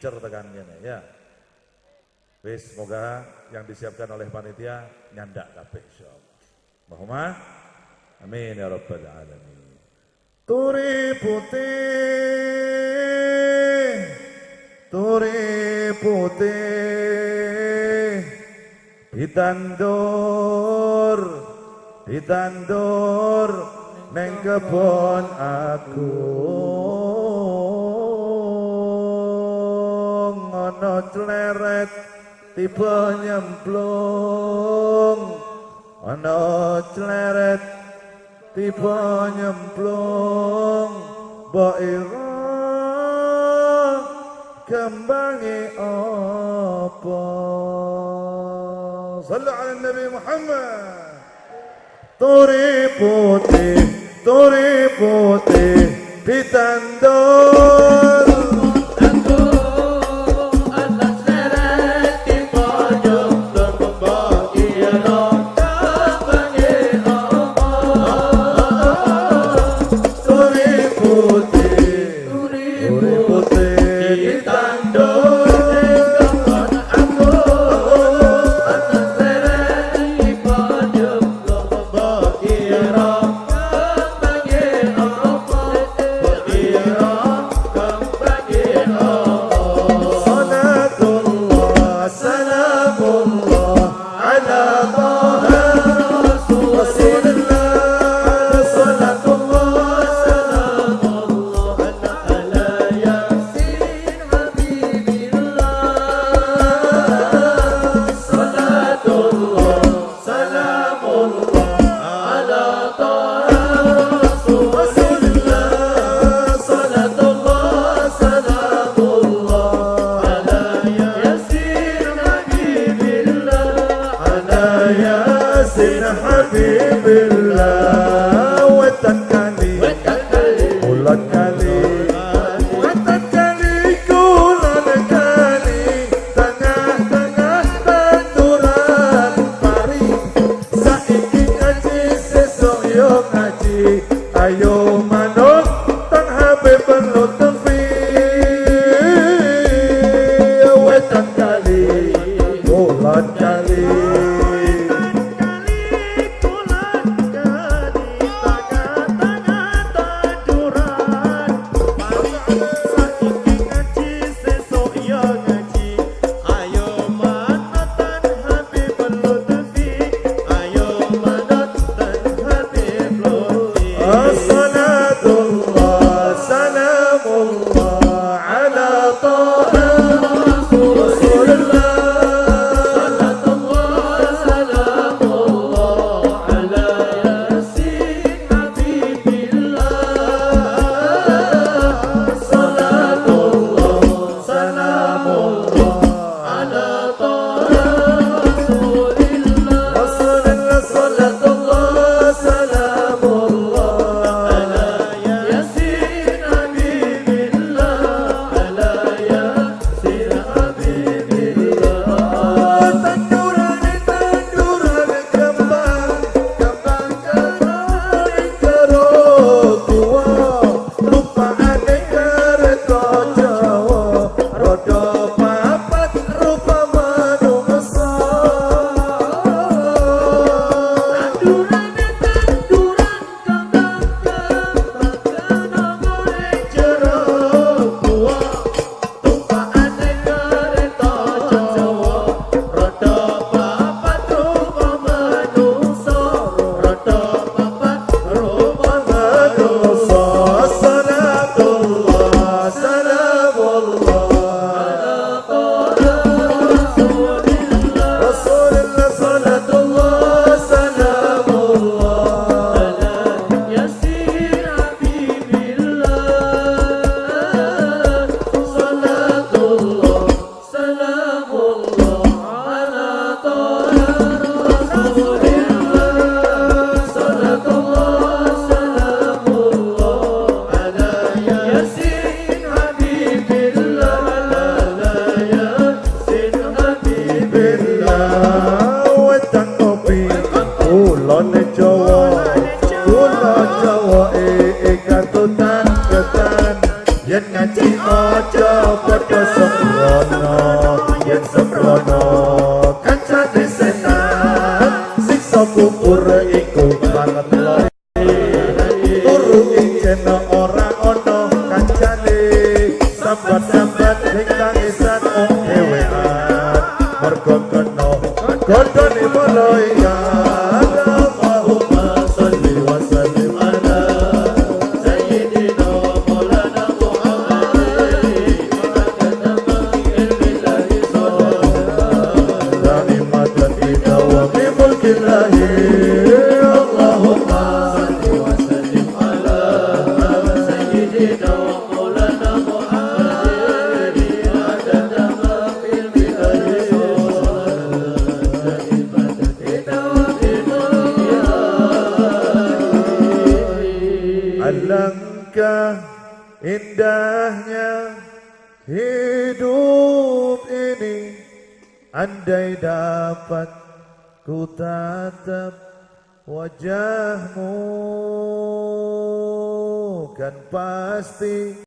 cer tekan ya. Wis semoga yang disiapkan oleh panitia nyandak kabeh insyaallah. Allahumma amin ya rabbal alamin. Turi putih Turi putih Ditandur Ditandur Neng kebon aku Ngono celeret Tiba nyemplung. Ono celeret Tiba nyemplung. Mbok kembangi apa? Sallu ala Nabi Muhammad. Turi putih, turi putih Ditandur Oh. Yen ngaji aja padha sembrono yen sembrono. Kancane setan siksa kubur iku banget lori turu ijen ora ono kancane. Sambat-sambat ning tangisan oh dhewean mergo kena godhone malaikat Alangkah indahnya hidup ini Andai dapat ku tatap wajahmu Kan pasti